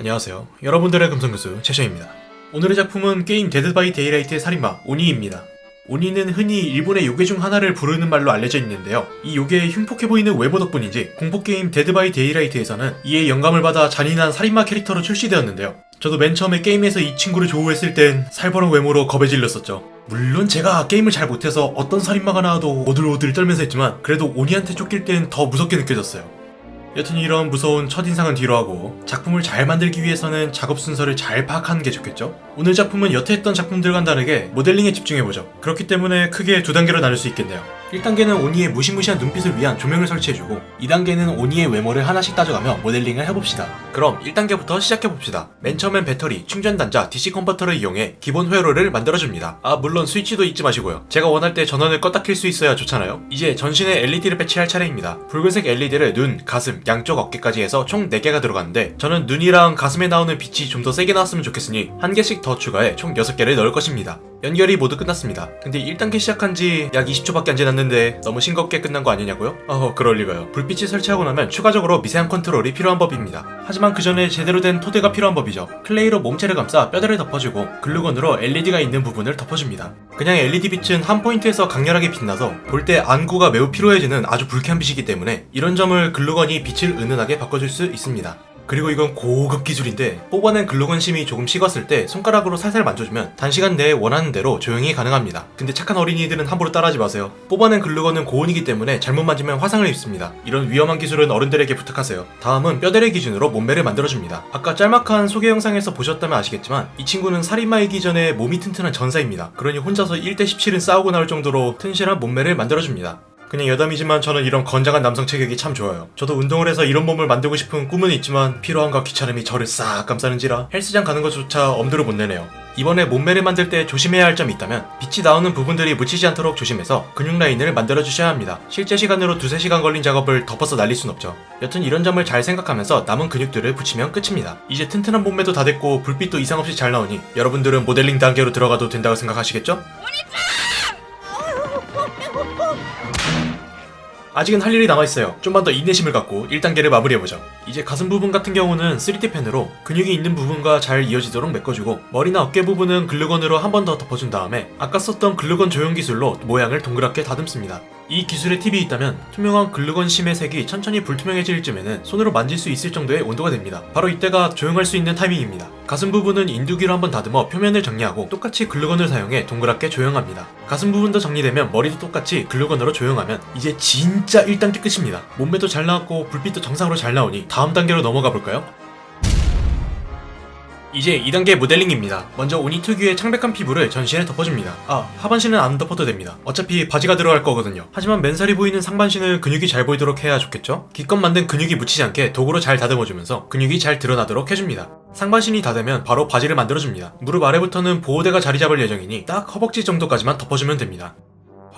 안녕하세요. 여러분들의 금성교수 최셔입니다. 오늘의 작품은 게임 Dead by Daylight의 살인마 오니입니다. 오니는 흔히 일본의 요괴 중 하나를 부르는 말로 알려져 있는데요. 이 요괴의 흉폭해 보이는 외모 덕분인지 공포게임 Dead by Daylight에서는 이에 영감을 받아 잔인한 살인마 캐릭터로 출시되었는데요. 저도 맨 처음에 게임에서 이 친구를 조우했을 땐 살벌한 외모로 겁에 질렸었죠. 물론 제가 게임을 잘 못해서 어떤 살인마가 나와도 오들오들 떨면서 했지만 그래도 오니한테 쫓길 땐 더 무섭게 느껴졌어요. 여튼 이런 무서운 첫인상은 뒤로 하고 작품을 잘 만들기 위해서는 작업 순서를 잘 파악하는 게 좋겠죠? 오늘 작품은 여태 했던 작품들과는 다르게 모델링에 집중해보죠. 그렇기 때문에 크게 두 단계로 나눌 수 있겠네요. 1단계는 오니의 무시무시한 눈빛을 위한 조명을 설치해주고 2단계는 오니의 외모를 하나씩 따져가며 모델링을 해봅시다. 그럼 1단계부터 시작해봅시다. 맨 처음엔 배터리, 충전단자, DC 컨버터를 이용해 기본 회로를 만들어줍니다. 아 물론 스위치도 잊지 마시고요. 제가 원할 때 전원을 껐다 킬 수 있어야 좋잖아요. 이제 전신에 LED를 배치할 차례입니다. 붉은색 LED를 눈, 가슴, 양쪽 어깨까지 해서 총 4개가 들어가는데 저는 눈이랑 가슴에 나오는 빛이 좀 더 세게 나왔으면 좋겠으니 한 개씩 더 추가해 총 6개를 넣을 것입니다. 연결이 모두 끝났습니다. 근데 1단계 시작한 지 약 20초밖에 안 지났는데 너무 싱겁게 끝난 거 아니냐고요? 어 그럴 리가요. 불빛을 설치하고 나면 추가적으로 미세한 컨트롤이 필요한 법입니다. 하지만 그 전에 제대로 된 토대가 필요한 법이죠. 클레이로 몸체를 감싸 뼈대를 덮어주고 글루건으로 LED가 있는 부분을 덮어줍니다. 그냥 LED 빛은 한 포인트에서 강렬하게 빛나서 볼 때 안구가 매우 피로해지는 아주 불쾌한 빛이기 때문에 이런 점을 글루건이 빛을 은은하게 바꿔줄 수 있습니다. 그리고 이건 고급 기술인데 뽑아낸 글루건 심이 조금 식었을 때 손가락으로 살살 만져주면 단시간 내에 원하는 대로 조형이 가능합니다. 근데 착한 어린이들은 함부로 따라하지 마세요. 뽑아낸 글루건은 고온이기 때문에 잘못 만지면 화상을 입습니다. 이런 위험한 기술은 어른들에게 부탁하세요. 다음은 뼈대를 기준으로 몸매를 만들어줍니다. 아까 짤막한 소개 영상에서 보셨다면 아시겠지만 이 친구는 살인마이기 전에 몸이 튼튼한 전사입니다. 그러니 혼자서 1대 17은 싸우고 나올 정도로 튼실한 몸매를 만들어줍니다. 그냥 여담이지만 저는 이런 건장한 남성 체격이 참 좋아요. 저도 운동을 해서 이런 몸을 만들고 싶은 꿈은 있지만 피로함과 귀찮음이 저를 싹 감싸는지라 헬스장 가는 것조차 엄두를 못 내네요. 이번에 몸매를 만들 때 조심해야 할 점이 있다면 빛이 나오는 부분들이 묻히지 않도록 조심해서 근육 라인을 만들어 주셔야 합니다. 실제 시간으로 두세 시간 걸린 작업을 덮어서 날릴 순 없죠. 여튼 이런 점을 잘 생각하면서 남은 근육들을 붙이면 끝입니다. 이제 튼튼한 몸매도 다 됐고 불빛도 이상 없이 잘 나오니 여러분들은 모델링 단계로 들어가도 된다고 생각하시겠죠? 아직은 할 일이 남아있어요. 좀만 더 인내심을 갖고 1단계를 마무리해보죠. 이제 가슴 부분 같은 경우는 3D 펜으로 근육이 있는 부분과 잘 이어지도록 메꿔주고 머리나 어깨 부분은 글루건으로 한 번 더 덮어준 다음에 아까 썼던 글루건 조형 기술로 모양을 동그랗게 다듬습니다. 이 기술의 팁이 있다면 투명한 글루건 심의 색이 천천히 불투명해질 쯤에는 손으로 만질 수 있을 정도의 온도가 됩니다. 바로 이때가 조형할 수 있는 타이밍입니다. 가슴 부분은 인두기로 한번 다듬어 표면을 정리하고 똑같이 글루건을 사용해 동그랗게 조형합니다. 가슴 부분도 정리되면 머리도 똑같이 글루건으로 조형하면 이제 진짜 1단계 끝입니다. 몸매도 잘 나왔고 불빛도 정상으로 잘 나오니 다음 단계로 넘어가 볼까요? 이제 2단계 모델링입니다. 먼저 오니 특유의 창백한 피부를 전신에 덮어줍니다. 아, 하반신은 안 덮어도 됩니다. 어차피 바지가 들어갈 거거든요. 하지만 맨살이 보이는 상반신을 근육이 잘 보이도록 해야 좋겠죠? 기껏 만든 근육이 묻히지 않게 도구로 잘 다듬어주면서 근육이 잘 드러나도록 해줍니다. 상반신이 다 되면 바로 바지를 만들어줍니다. 무릎 아래부터는 보호대가 자리 잡을 예정이니 딱 허벅지 정도까지만 덮어주면 됩니다.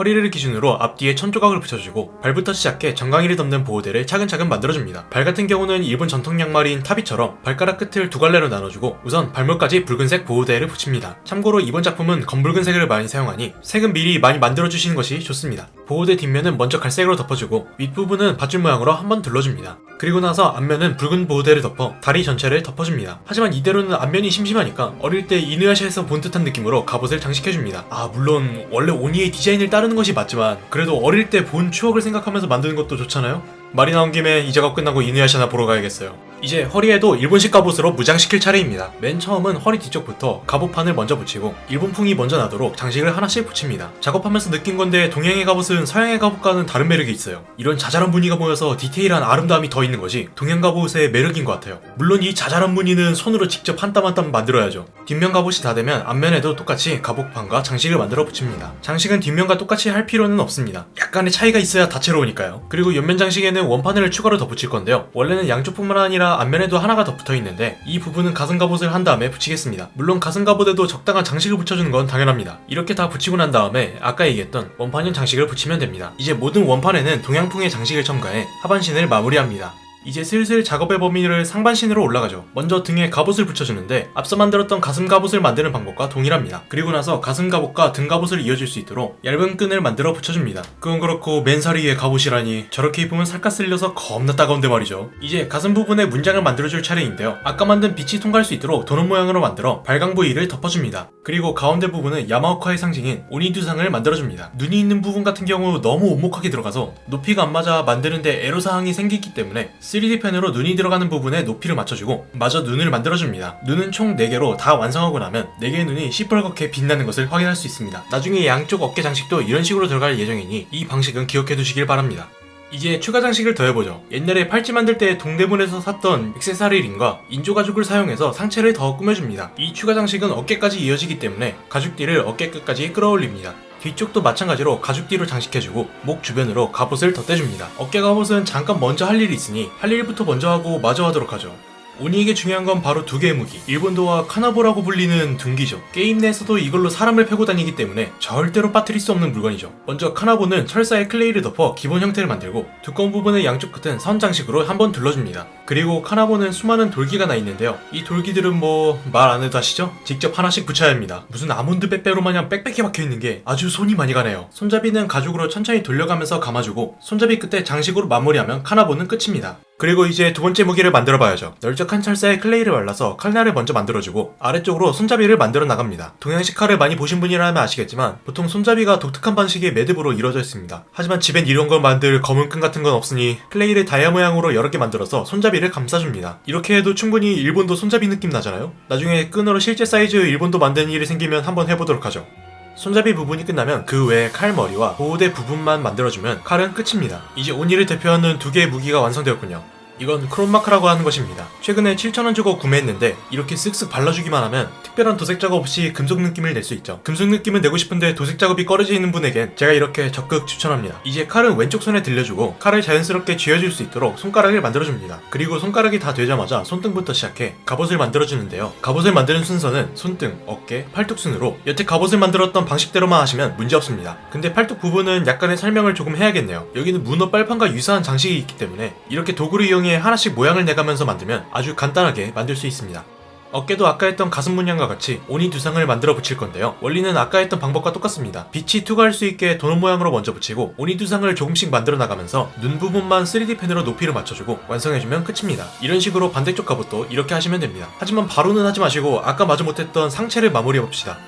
허리를 기준으로 앞뒤에 천 조각을 붙여주고 발부터 시작해 정강이를 덮는 보호대를 차근차근 만들어줍니다. 발 같은 경우는 일본 전통 양말인 타비처럼 발가락 끝을 두 갈래로 나눠주고 우선 발목까지 붉은색 보호대를 붙입니다. 참고로 이번 작품은 검붉은색을 많이 사용하니 색은 미리 많이 만들어주시는 것이 좋습니다. 보호대 뒷면은 먼저 갈색으로 덮어주고 윗부분은 밧줄 모양으로 한번 둘러줍니다. 그리고 나서 앞면은 붉은 보호대를 덮어 다리 전체를 덮어줍니다. 하지만 이대로는 앞면이 심심하니까 어릴 때 이누야샤에서 본 듯한 느낌으로 갑옷을 장식해줍니다. 아 물론 원래 오니의 디자인을 따르는 것이 맞지만 그래도 어릴 때 본 추억을 생각하면서 만드는 것도 좋잖아요? 말이 나온 김에 이 작업 끝나고 이누야샤나 보러 가야겠어요. 이제 허리에도 일본식 갑옷으로 무장시킬 차례입니다. 맨 처음은 허리 뒤쪽부터 갑옷판을 먼저 붙이고 일본풍의 멋이 나도록 장식을 하나씩 붙입니다. 작업하면서 느낀 건데 동양의 갑옷은 서양의 갑옷과는 다른 매력이 있어요. 이런 자잘한 무늬가 모여서 디테일한 아름다움이 더 있는 것이 동양 갑옷의 매력인 것 같아요. 물론 이 자잘한 무늬는 손으로 직접 한 땀 한 땀 만들어야죠. 뒷면 갑옷이 다 되면 앞면에도 똑같이 갑옷판과 장식을 만들어 붙입니다. 장식은 뒷면과 똑같이 할 필요는 없습니다. 약간의 차이가 있어야 다채로우니까요. 그리고 옆면 장식에는 원판을 추가로 덧붙일 건데요. 원래는 양쪽 뿐만 아니라 앞면에도 하나가 더 붙어 있는데 이 부분은 가슴 갑옷을 한 다음에 붙이겠습니다. 물론 가슴 갑옷에도 적당한 장식을 붙여주는 건 당연합니다. 이렇게 다 붙이고 난 다음에 아까 얘기했던 원판형 장식을 붙이면 됩니다. 이제 모든 원판에는 동양풍의 장식을 첨가해 하반신을 마무리합니다. 이제 슬슬 작업의 범위를 상반신으로 올라가죠. 먼저 등에 갑옷을 붙여주는데 앞서 만들었던 가슴 갑옷을 만드는 방법과 동일합니다. 그리고 나서 가슴 갑옷과 등 갑옷을 이어줄 수 있도록 얇은 끈을 만들어 붙여줍니다. 그건 그렇고 맨살이의 갑옷이라니 저렇게 입으면 살갗 쓸려서 겁나 따가운데 말이죠. 이제 가슴 부분에 문장을 만들어줄 차례인데요. 아까 만든 빛이 통과할 수 있도록 도넛 모양으로 만들어 발광 부위를 덮어줍니다. 그리고 가운데 부분은 야마오카의 상징인 오니두상을 만들어줍니다. 눈이 있는 부분 같은 경우 너무 오목하게 들어가서 높이가 안 맞아 만드는데 애로사항이 생기기 때문에 3D 펜으로 눈이 들어가는 부분에 높이를 맞춰주고 마저 눈을 만들어줍니다. 눈은 총 4개로 다 완성하고 나면 4개의 눈이 시뻘겋게 빛나는 것을 확인할 수 있습니다. 나중에 양쪽 어깨 장식도 이런 식으로 들어갈 예정이니 이 방식은 기억해 두시길 바랍니다. 이제 추가 장식을 더해보죠. 옛날에 팔찌 만들 때 동대문에서 샀던 액세서리 링과 인조 가죽을 사용해서 상체를 더 꾸며줍니다. 이 추가 장식은 어깨까지 이어지기 때문에 가죽띠를 어깨 끝까지 끌어올립니다. 뒤쪽도 마찬가지로 가죽띠로 장식해주고 목 주변으로 갑옷을 덧대줍니다. 어깨 갑옷은 잠깐 먼저 할 일이 있으니 할 일부터 먼저 하고 마저 하도록 하죠. 오니에게 중요한 건 바로 두 개의 무기. 일본도와 카나보라고 불리는 둔기죠. 게임 내에서도 이걸로 사람을 패고 다니기 때문에 절대로 빠뜨릴 수 없는 물건이죠. 먼저 카나보는 철사에 클레이를 덮어 기본 형태를 만들고 두꺼운 부분의 양쪽 끝은 선 장식으로 한번 둘러줍니다. 그리고 카나보는 수많은 돌기가 나 있는데요. 이 돌기들은 뭐 말 안 해도 아시죠? 직접 하나씩 붙여야 합니다. 무슨 아몬드 빼빼로 마냥 빽빽히 박혀있는 게 아주 손이 많이 가네요. 손잡이는 가죽으로 천천히 돌려가면서 감아주고 손잡이 끝에 장식으로 마무리하면 카나보는 끝입니다 그리고 이제 두 번째 무기를 만들어 봐야죠. 널쩍한 철사에 클레이를 발라서 칼날을 먼저 만들어주고 아래쪽으로 손잡이를 만들어 나갑니다. 동양식 칼을 많이 보신 분이라면 아시겠지만 보통 손잡이가 독특한 방식의 매듭으로 이루어져 있습니다. 하지만 집엔 이런 걸 만들 검은 끈 같은 건 없으니 클레이를 다이아 모양으로 여러 개 만들어서 손잡이를 감싸줍니다. 이렇게 해도 충분히 일본도 손잡이 느낌 나잖아요? 나중에 끈으로 실제 사이즈 일본도 만드는 일이 생기면 한번 해보도록 하죠. 손잡이 부분이 끝나면 그 외에 칼머리와 보호대 부분만 만들어주면 칼은 끝입니다. 이제 오니를 대표하는 두 개의 무기가 완성되었군요. 이건 크롬마카라고 하는 것입니다. 최근에 7,000원 주고 구매했는데 이렇게 쓱쓱 발라주기만 하면 특별한 도색 작업 없이 금속 느낌을 낼 수 있죠. 금속 느낌을 내고 싶은데 도색 작업이 꺼려지시는 분에겐 제가 이렇게 적극 추천합니다. 이제 칼은 왼쪽 손에 들려주고 칼을 자연스럽게 쥐어줄 수 있도록 손가락을 만들어줍니다. 그리고 손가락이 다 되자마자 손등부터 시작해 갑옷을 만들어주는데요. 갑옷을 만드는 순서는 손등, 어깨, 팔뚝 순으로 여태 갑옷을 만들었던 방식대로만 하시면 문제없습니다. 근데 팔뚝 부분은 약간의 설명을 조금 해야겠네요. 여기는 문어 빨판과 유사한 장식이 있기 때문에 이렇게 도구를 이용해 하나씩 모양을 내가면서 만들면 아주 간단하게 만들 수 있습니다. 어깨도 아까 했던 가슴 문양과 같이 오니 두상을 만들어 붙일 건데요. 원리는 아까 했던 방법과 똑같습니다. 빛이 투과할 수 있게 도넛 모양으로 먼저 붙이고 오니 두상을 조금씩 만들어 나가면서 눈 부분만 3D 펜으로 높이를 맞춰주고 완성해주면 끝입니다. 이런 식으로 반대쪽 갑옷도 이렇게 하시면 됩니다. 하지만 바로는 하지 마시고 아까 마저 못했던 상체를 마무리해봅시다.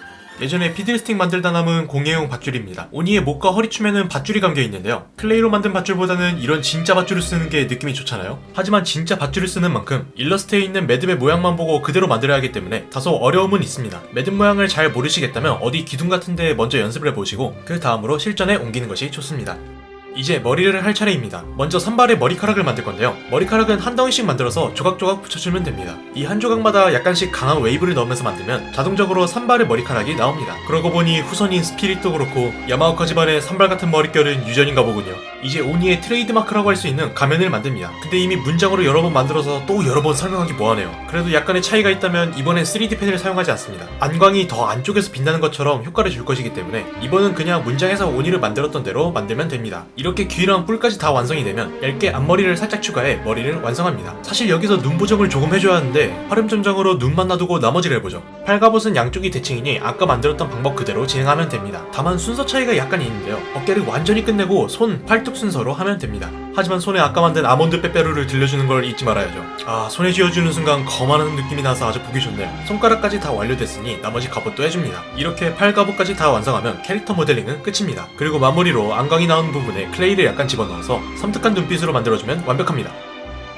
예전에 피들스틱 만들다 남은 공예용 밧줄입니다. 오니의 목과 허리춤에는 밧줄이 감겨 있는데요. 클레이로 만든 밧줄보다는 이런 진짜 밧줄을 쓰는 게 느낌이 좋잖아요. 하지만 진짜 밧줄을 쓰는 만큼 일러스트에 있는 매듭의 모양만 보고 그대로 만들어야 하기 때문에 다소 어려움은 있습니다. 매듭 모양을 잘 모르시겠다면 어디 기둥 같은 데 먼저 연습을 해보시고 그 다음으로 실전에 옮기는 것이 좋습니다. 이제 머리를 할 차례입니다. 먼저 산발의 머리카락을 만들 건데요. 머리카락은 한 덩이씩 만들어서 조각조각 붙여주면 됩니다. 이 한 조각마다 약간씩 강한 웨이브를 넣으면서 만들면 자동적으로 산발의 머리카락이 나옵니다. 그러고 보니 후손인 스피릿도 그렇고 야마오카 집안의 산발 같은 머릿결은 유전인가 보군요. 이제 오니의 트레이드마크라고 할 수 있는 가면을 만듭니다. 근데 이미 문장으로 여러 번 만들어서 또 여러 번 설명하기 뭐하네요. 그래도 약간의 차이가 있다면 이번엔 3D 펜을 사용하지 않습니다. 안광이 더 안쪽에서 빛나는 것처럼 효과를 줄 것이기 때문에 이번은 그냥 문장에서 오니를 만들었던 대로 만들면 됩니다. 이렇게 귀랑 뿔까지 다 완성이 되면 얇게 앞머리를 살짝 추가해 머리를 완성합니다. 사실 여기서 눈 보정을 조금 해줘야 하는데 화룡점정으로 눈만 놔두고 나머지를 해보죠. 팔갑옷은 양쪽이 대칭이니 아까 만들었던 방법 그대로 진행하면 됩니다. 다만 순서 차이가 약간 있는데요. 어깨를 완전히 끝내고 손, 팔뚝 순서로 하면 됩니다. 하지만 손에 아까 만든 아몬드 빼빼로를 들려주는 걸 잊지 말아야죠. 아 손에 쥐어주는 순간 거만한 느낌이 나서 아주 보기 좋네요. 손가락까지 다 완료됐으니 나머지 갑옷도 해줍니다. 이렇게 팔 갑옷까지 다 완성하면 캐릭터 모델링은 끝입니다. 그리고 마무리로 안광이 나오는 부분에 클레이를 약간 집어넣어서 섬뜩한 눈빛으로 만들어주면 완벽합니다.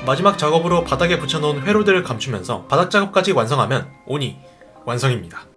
마지막 작업으로 바닥에 붙여놓은 회로들을 감추면서 바닥 작업까지 완성하면 오니 완성입니다.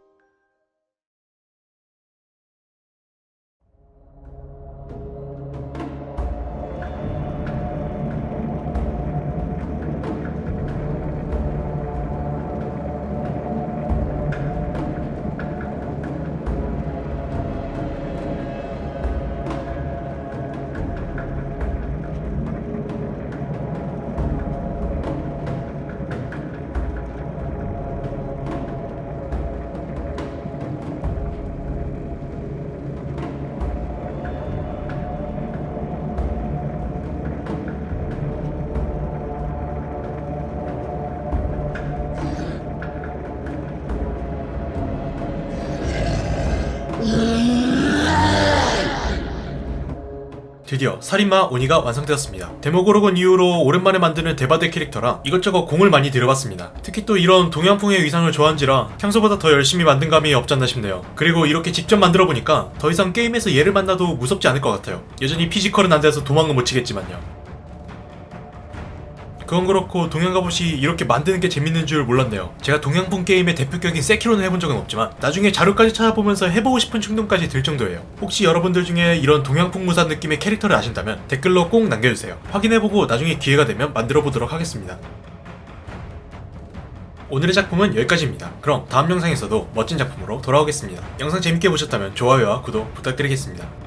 드디어 살인마 오니가 완성되었습니다. 데모고르곤 이후로 오랜만에 만드는 데바데 캐릭터라 이것저것 공을 많이 들여봤습니다. 특히 또 이런 동양풍의 의상을 좋아한지라 평소보다 더 열심히 만든 감이 없지 않나 싶네요. 그리고 이렇게 직접 만들어보니까 더 이상 게임에서 얘를 만나도 무섭지 않을 것 같아요. 여전히 피지컬은 안 돼서 도망은 못 치겠지만요. 그건 그렇고 동양 갑옷이 이렇게 만드는 게 재밌는 줄 몰랐네요. 제가 동양풍 게임의 대표격인 세키로는 해본 적은 없지만 나중에 자료까지 찾아보면서 해보고 싶은 충동까지 들 정도예요. 혹시 여러분들 중에 이런 동양풍 무사 느낌의 캐릭터를 아신다면 댓글로 꼭 남겨주세요. 확인해보고 나중에 기회가 되면 만들어보도록 하겠습니다. 오늘의 작품은 여기까지입니다. 그럼 다음 영상에서도 멋진 작품으로 돌아오겠습니다. 영상 재밌게 보셨다면 좋아요와 구독 부탁드리겠습니다.